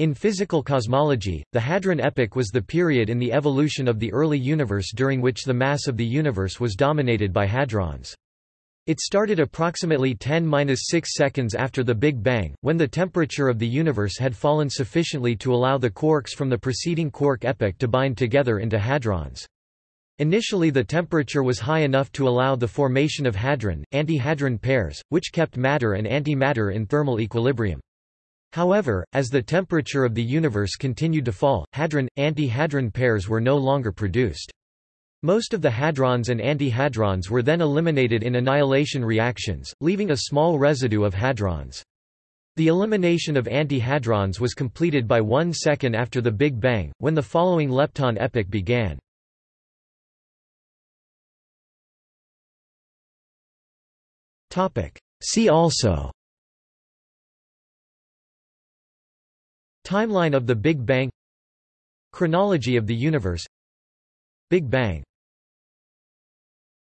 In physical cosmology, the Hadron epoch was the period in the evolution of the early universe during which the mass of the universe was dominated by hadrons. It started approximately 10-6 seconds after the Big Bang, when the temperature of the universe had fallen sufficiently to allow the quarks from the preceding quark epoch to bind together into hadrons. Initially the temperature was high enough to allow the formation of hadron, anti-hadron pairs, which kept matter and antimatter in thermal equilibrium. However, as the temperature of the universe continued to fall, hadron, anti-hadron pairs were no longer produced. Most of the hadrons and anti-hadrons were then eliminated in annihilation reactions, leaving a small residue of hadrons. The elimination of anti-hadrons was completed by one second after the Big Bang, when the following lepton epoch began. See also Timeline of the Big Bang. Chronology of the universe. Big Bang